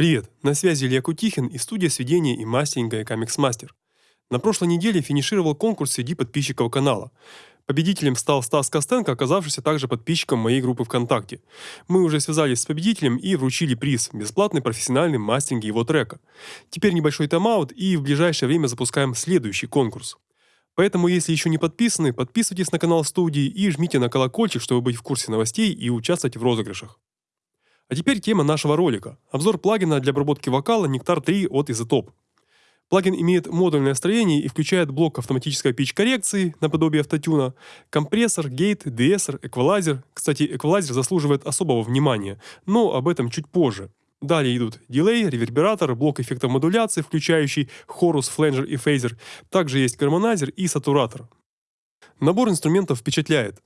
Привет, на связи Илья Кутихин и студия сведения и мастеринга Comics Master. На прошлой неделе финишировал конкурс среди подписчиков канала. Победителем стал Стас Костенко, оказавшийся также подписчиком моей группы ВКонтакте. Мы уже связались с победителем и вручили приз – бесплатный профессиональный мастеринг его трека. Теперь небольшой тайм-аут и в ближайшее время запускаем следующий конкурс. Поэтому, если еще не подписаны, подписывайтесь на канал студии и жмите на колокольчик, чтобы быть в курсе новостей и участвовать в розыгрышах. А теперь тема нашего ролика. Обзор плагина для обработки вокала Nectar 3 от iZotope. Плагин имеет модульное строение и включает блок автоматической pitch-коррекции, наподобие автотюна, компрессор, гейт, деэссер, эквалайзер. Кстати, эквалайзер заслуживает особого внимания, но об этом чуть позже. Далее идут дилей, ревербератор, блок эффектов модуляции, включающий хорус, фленджер и фейзер. Также есть гармонайзер и сатуратор. Набор инструментов впечатляет.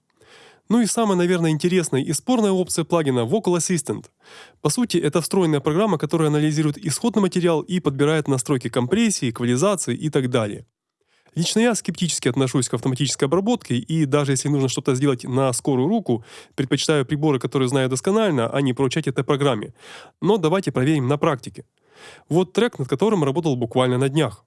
Ну и самая, наверное, интересная и спорная опция плагина Vocal Assistant. По сути, это встроенная программа, которая анализирует исходный материал и подбирает настройки компрессии, эквализации и так далее. Лично я скептически отношусь к автоматической обработке, и даже если нужно что-то сделать на скорую руку, предпочитаю приборы, которые знаю досконально, а не поручать этой программе. Но давайте проверим на практике. Вот трек, над которым работал буквально на днях.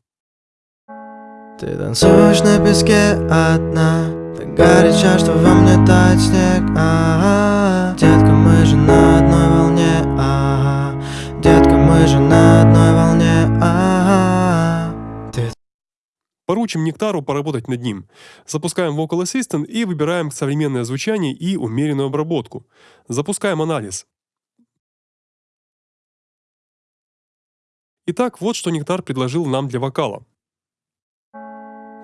Ты танцуешь на песке одна так горячо, что во мне снег ага. Детка, мы же на одной волне ага. Детка, мы же на одной волне. Ты... Поручим Нектару поработать над ним. Запускаем Vocal Assistant и выбираем современное звучание и умеренную обработку. Запускаем анализ. Итак, вот что Нектар предложил нам для вокала.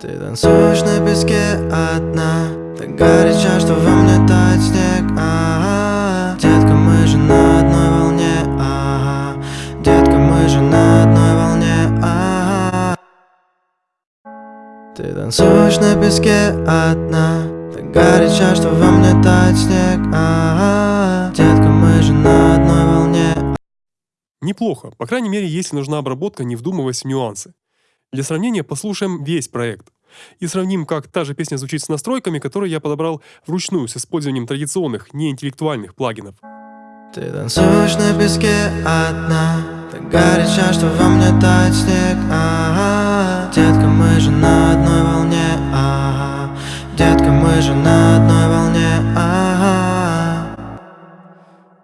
Ты танцуешь на песке одна Так горячо, что во мне снег ага. Детка, мы же на одной волне ага. Детка, мы же на одной волне ага. Ты танцуешь на песке одна Так горячо, что во мне снег ага. Детка, мы же на одной волне Неплохо, по крайней мере, если нужна обработка, не вдумываясь в нюансы. Для сравнения послушаем весь проект и сравним, как та же песня звучит с настройками, которые я подобрал вручную с использованием традиционных, неинтеллектуальных плагинов. Ты танцуешь на песке одна Так горячо, что во мне тает снег ага. Детка, мы же на одной волне ага. Детка, мы же на одной волне ага.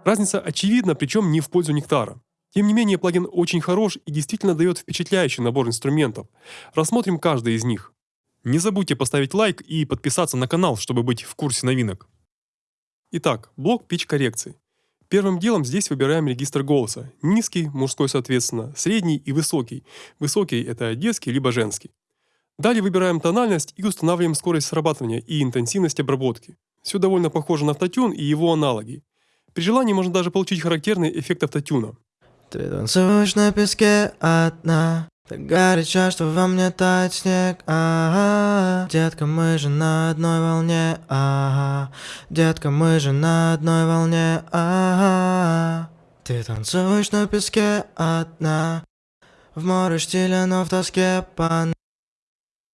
Разница очевидна, причем не в пользу нектара. Тем не менее, плагин очень хорош и действительно дает впечатляющий набор инструментов. Рассмотрим каждый из них. Не забудьте поставить лайк и подписаться на канал, чтобы быть в курсе новинок. Итак, блок pitch коррекции. Первым делом здесь выбираем регистр голоса. Низкий, мужской соответственно, средний и высокий. Высокий – это детский либо женский. Далее выбираем тональность и устанавливаем скорость срабатывания и интенсивность обработки. Все довольно похоже на автотюн и его аналоги. При желании можно даже получить характерный эффект автотюна. Ты на песке одна Так горячо, что во мне тает снег ага. Детка, мы же на одной волне ага. Детка, мы же на одной волне ага. Ты танцуешь на песке одна В море штиля, но в тоске по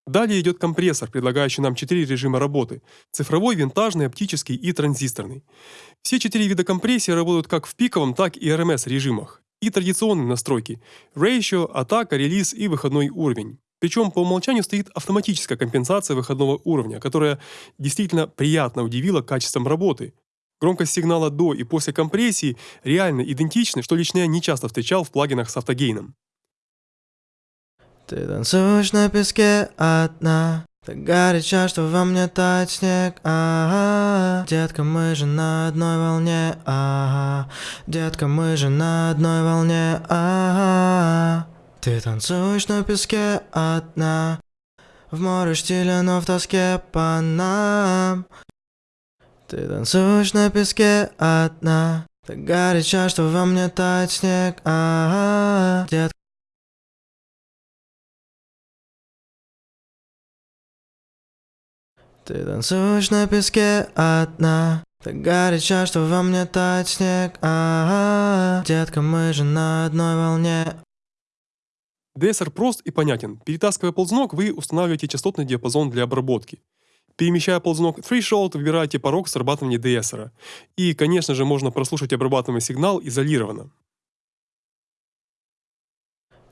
Далее идет компрессор, предлагающий нам четыре режима работы – цифровой, винтажный, оптический и транзисторный. Все четыре вида компрессии работают как в пиковом, так и RMS режимах и традиционные настройки – ratio, атака, релиз и выходной уровень. Причем по умолчанию стоит автоматическая компенсация выходного уровня, которая действительно приятно удивила качеством работы. Громкость сигнала до и после компрессии реально идентичны, что лично я не часто встречал в плагинах с автогейном. Ты танцуешь на песке одна так горячо, что во мне тает снег, ага. Детка, мы же на одной волне, ага. Детка, мы же на одной волне, ага. Ты танцуешь на песке одна В море штиля, но в тоске по нам. Ты танцуешь на песке одна Так горячо, что во мне тает снег, ага. Детка Ты танцуешь на песке одна Так горячо, что во мне тает снег ага. Детка, мы же на одной волне DSR прост и понятен. Перетаскивая ползунок, вы устанавливаете частотный диапазон для обработки. Перемещая ползунок Threshold, выбираете порог срабатывания DSR. И, конечно же, можно прослушать обрабатываемый сигнал изолированно.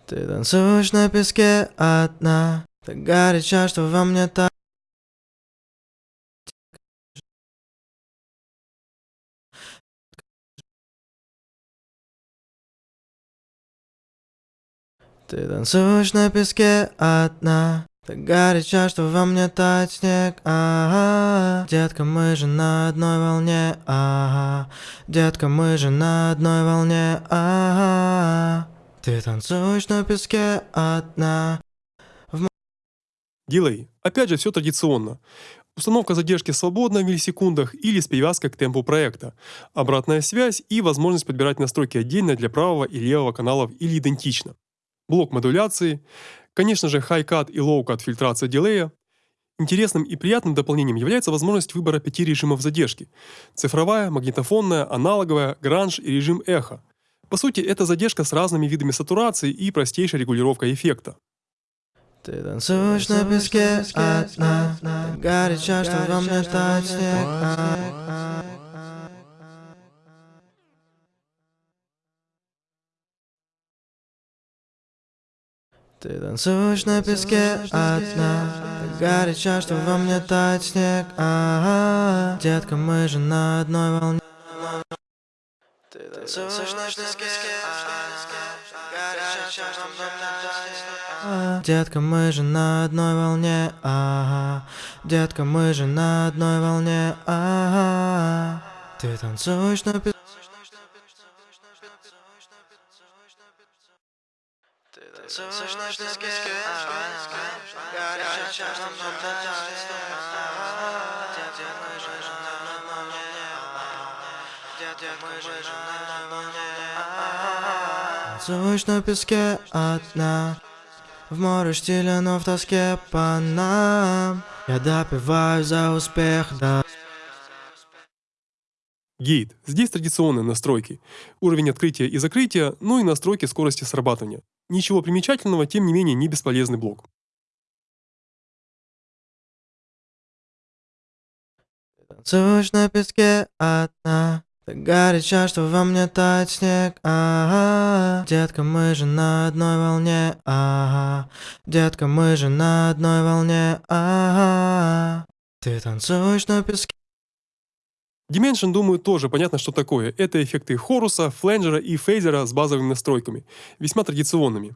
Ты танцуешь на песке одна Так горяча, что во мне так Ты танцуешь на песке одна Так горяча, что во мне тает снег ага. Детка, мы же на одной волне ага. Детка, мы же на одной волне ага. Ты танцуешь на песке одна Дилей. Опять же, все традиционно. Установка задержки свободна в миллисекундах или с привязкой к темпу проекта. Обратная связь и возможность подбирать настройки отдельно для правого и левого каналов или идентично. Блок модуляции. Конечно же, high-cut и low-cut фильтрация дилея. Интересным и приятным дополнением является возможность выбора пяти режимов задержки. Цифровая, магнитофонная, аналоговая, гранж и режим эхо. По сути, это задержка с разными видами сатурации и простейшей регулировкой эффекта. Ты танцуешь на песке одна Так горяча, что во мне тает снег а. Ты танцуешь на песке одна Так горяча, что во мне тает снег ага. Детка, мы же на одной волне Ты танцуешь на песке снег Детка, мы же на одной волне ага. Детка, мы же на одной волне ага. Ты танцуешь на песке Танцуешь на песке одна В море штиля, но в тоске по нам Я допиваю за успех, да Гейт. Здесь традиционные настройки. Уровень открытия и закрытия, ну и настройки скорости срабатывания. Ничего примечательного, тем не менее не бесполезный блок. Танцуешь на песке одна Так горяча, что во мне тает снег ага. Детка, мы же на одной волне ага. Детка, мы же на одной волне ага. Ты танцуешь на песке Dimension, думаю, тоже понятно, что такое. Это эффекты хоруса, фленджера и фейзера с базовыми настройками, весьма традиционными.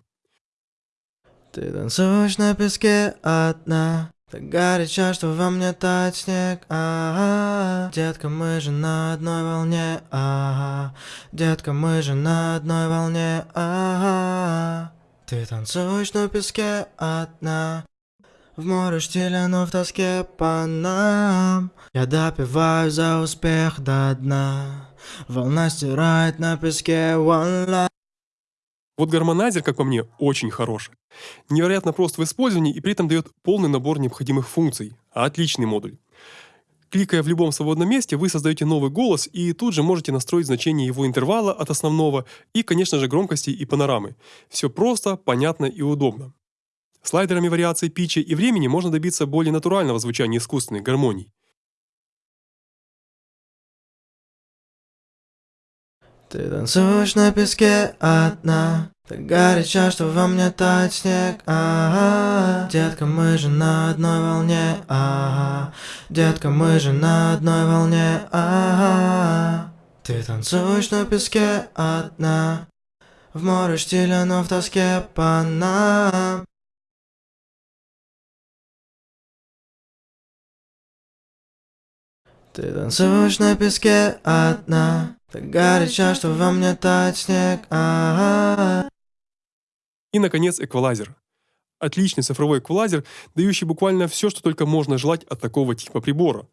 Ты танцуешь на песке одна Так горяча, что во мне тает снег ага. Детка, мы же на одной волне ага. Детка, мы же на одной волне ага. Ты танцуешь на песке одна В море штиля, но в тоске по нам Я допиваю за успех до дна Волна стирает на песке one life Вот гармонайзер, как по мне, очень хорош. Невероятно прост в использовании и при этом дает полный набор необходимых функций. Отличный модуль. Кликая в любом свободном месте, вы создаете новый голос и тут же можете настроить значение его интервала от основного и, конечно же, громкости и панорамы. Все просто, понятно и удобно. Слайдерами вариации питча и времени можно добиться более натурального звучания искусственных гармоний. Ты танцуешь на песке одна Так горяча, что во мне тает снег ага. Детка, мы же на одной волне ага. Детка, мы же на одной волне ага. Ты танцуешь на песке одна В море штиля, но в тоске по нам Ты танцуешь на песке одна Так горяча, что во мне тает снег ага. И, наконец, эквалайзер. Отличный цифровой эквалайзер, дающий буквально все, что только можно желать от такого типа прибора.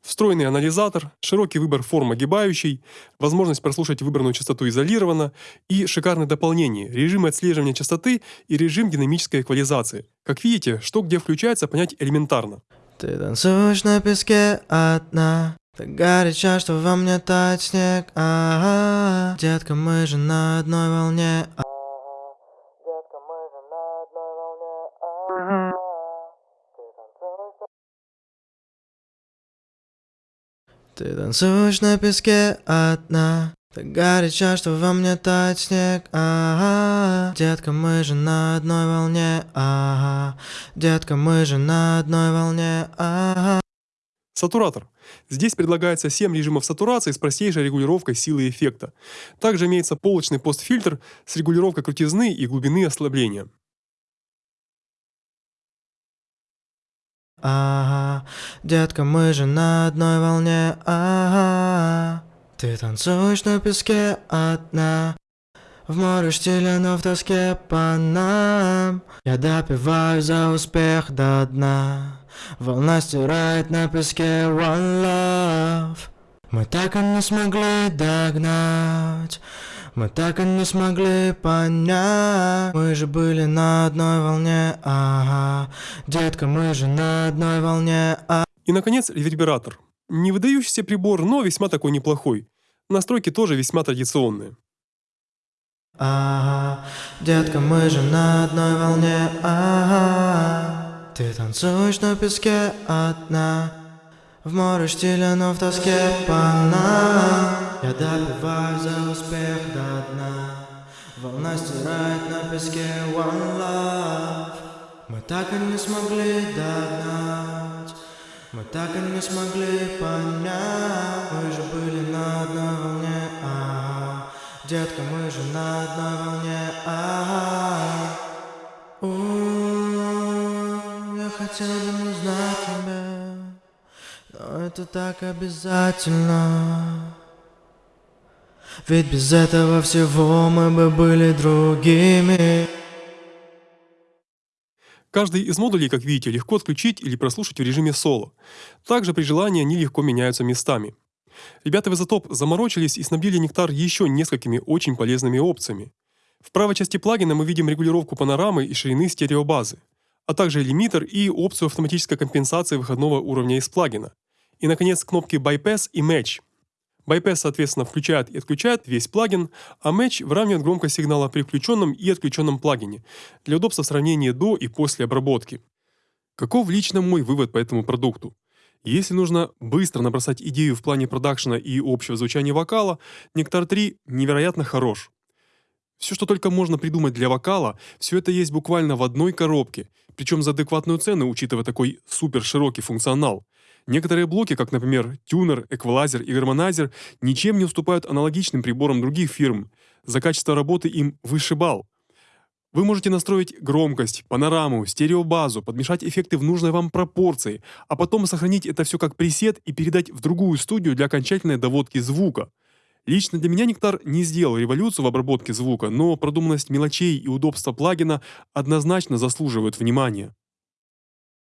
Встроенный анализатор, широкий выбор форм огибающей, возможность прослушать выбранную частоту изолированно и шикарное дополнение – режимы отслеживания частоты и режим динамической эквализации. Как видите, что где включается, понять элементарно. Ты танцуешь на песке одна. Так горяча, что во мне тает снег. Ага. Детка, мы же на одной волне. А- Детка, мы же на одной волне. Ага. Ты танцуешь на песке одна Так горячо, что во мне тает снег, ага Детка, мы же на одной волне, ага Детка, мы же на одной волне, ага Сатуратор. Здесь предлагается 7 режимов сатурации с простейшей регулировкой силы эффекта. Также имеется полочный постфильтр с регулировкой крутизны и глубины ослабления. Ага, детка, мы же на одной волне, ага Ты танцуешь на песке одна В море штиля, но в тоске по нам. Я допиваю за успех до дна Волна стирает на песке one love. Мы так и не смогли догнать мы так и не смогли понять. Мы же были на одной волне, ага. Детка, мы же на одной волне, а. И, наконец, ревербератор. Не выдающийся прибор, но весьма такой неплохой. Настройки тоже весьма традиционные. Ага, детка, мы же на одной волне, ага Ты танцуешь на песке одна В море штиля, но в тоске по нам Я допиваю за успех до дна Волна стирает на песке one love Мы так и не смогли догнать Мы так и не смогли понять. Мы же были на одной волне, ага Детка, мы же на одной волне, ага У, Я хотел бы узнать тебя Но это так обязательно. Ведь без этого всего мы бы были другими Каждый из модулей, как видите, легко отключить или прослушать в режиме соло. Также при желании они легко меняются местами. Ребята в Изотоп заморочились и снабдили Нектар еще несколькими очень полезными опциями. В правой части плагина мы видим регулировку панорамы и ширины стереобазы, а также лимитер и опцию автоматической компенсации выходного уровня из плагина. И, наконец, кнопки Bypass и Match. Bypass, соответственно, включает и отключает весь плагин, а Match выравнивает громкость сигнала при включенном и отключенном плагине для удобства сравнения до и после обработки. Каков лично мой вывод по этому продукту? Если нужно быстро набросать идею в плане продакшена и общего звучания вокала, Нектар 3 невероятно хорош. Все, что только можно придумать для вокала, все это есть буквально в одной коробке, причем за адекватную цену, учитывая такой супер широкий функционал. Некоторые блоки, как, например, тюнер, эквалайзер и гармонайзер, ничем не уступают аналогичным приборам других фирм. За качество работы им выше балл. Вы можете настроить громкость, панораму, стереобазу, подмешать эффекты в нужной вам пропорции, а потом сохранить это все как пресет и передать в другую студию для окончательной доводки звука. Лично для меня Нектар не сделал революцию в обработке звука, но продуманность мелочей и удобство плагина однозначно заслуживают внимания.